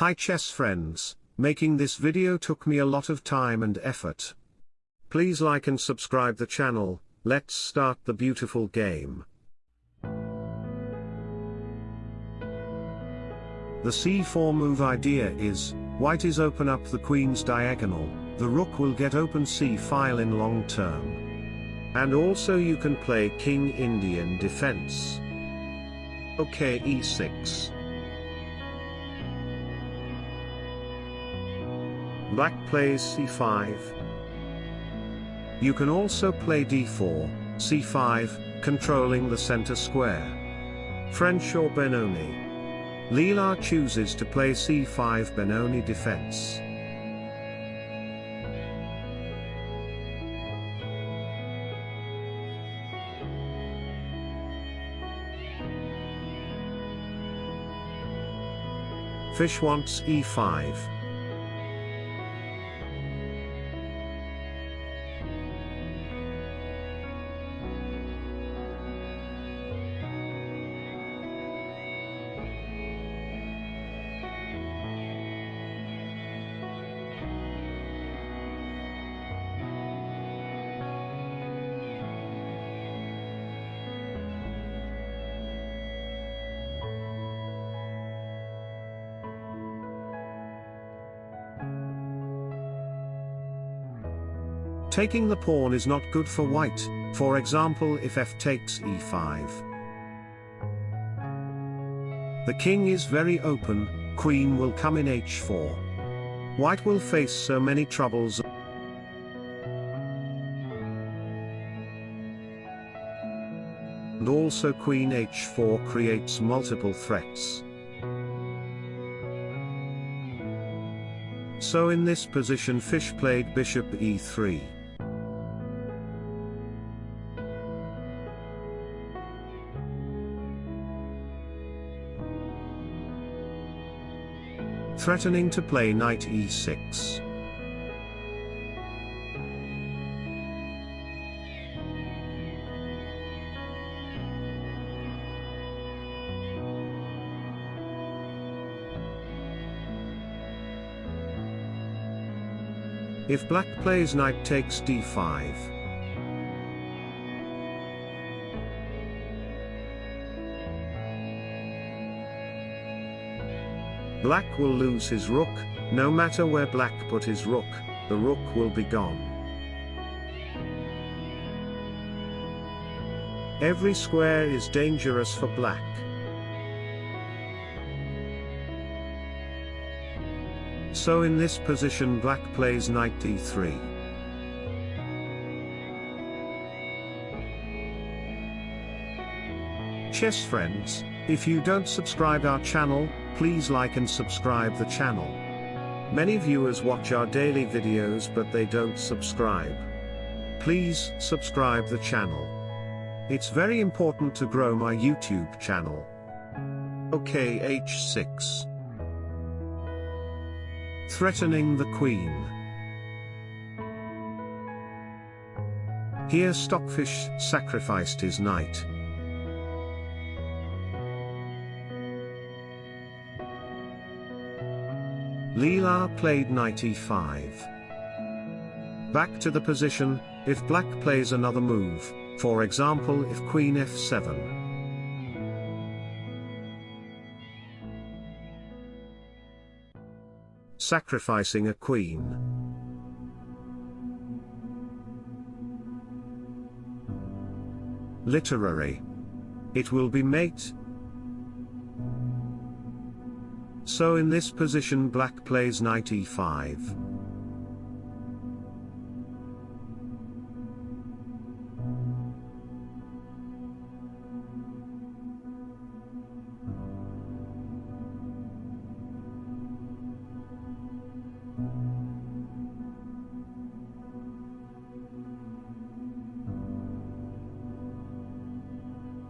Hi chess friends, making this video took me a lot of time and effort. Please like and subscribe the channel, let's start the beautiful game. The c4 move idea is, white is open up the queen's diagonal, the rook will get open c file in long term. And also you can play king Indian defense. Okay e6. Black plays c5. You can also play d4, c5, controlling the center square. French or Benoni. Leela chooses to play c5 Benoni defense. Fish wants e5. Taking the pawn is not good for white, for example if f takes e5. The king is very open, queen will come in h4. White will face so many troubles. And also queen h4 creates multiple threats. So in this position fish played bishop e3. Threatening to play knight e6. If black plays knight takes d5, Black will lose his rook, no matter where black put his rook, the rook will be gone. Every square is dangerous for black. So in this position black plays knight d3. Chess friends, if you don't subscribe our channel, please like and subscribe the channel. Many viewers watch our daily videos but they don't subscribe. Please subscribe the channel. It's very important to grow my YouTube channel. Okay h6. Threatening the queen. Here Stockfish sacrificed his knight. Leela played knight e5. Back to the position, if black plays another move, for example if queen f7. Sacrificing a queen. Literary. It will be mate, So in this position black plays knight e5.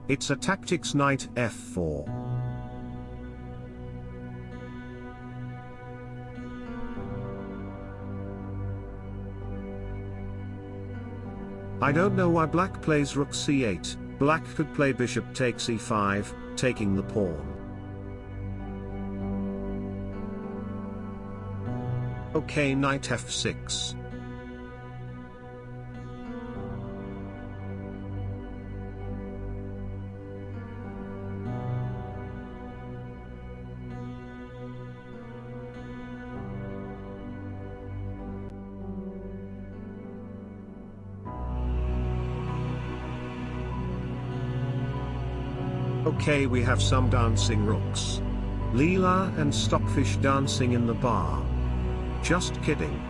It's a tactics knight f4. I don't know why black plays rook c8, black could play bishop takes e5, taking the pawn. Okay knight f6. Okay we have some dancing rooks. Leela and Stockfish dancing in the bar. Just kidding.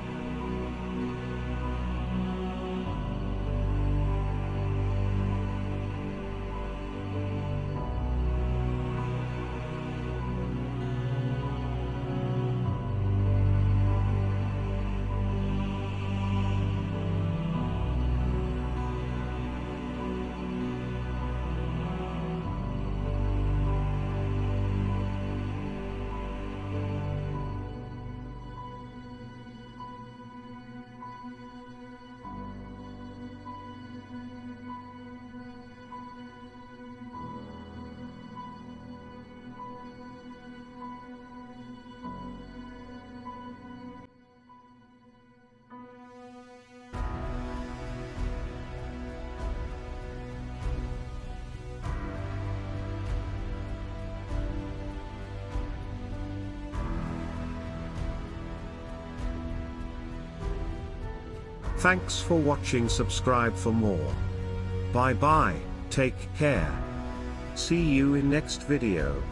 Thanks for watching subscribe for more. Bye bye, take care. See you in next video.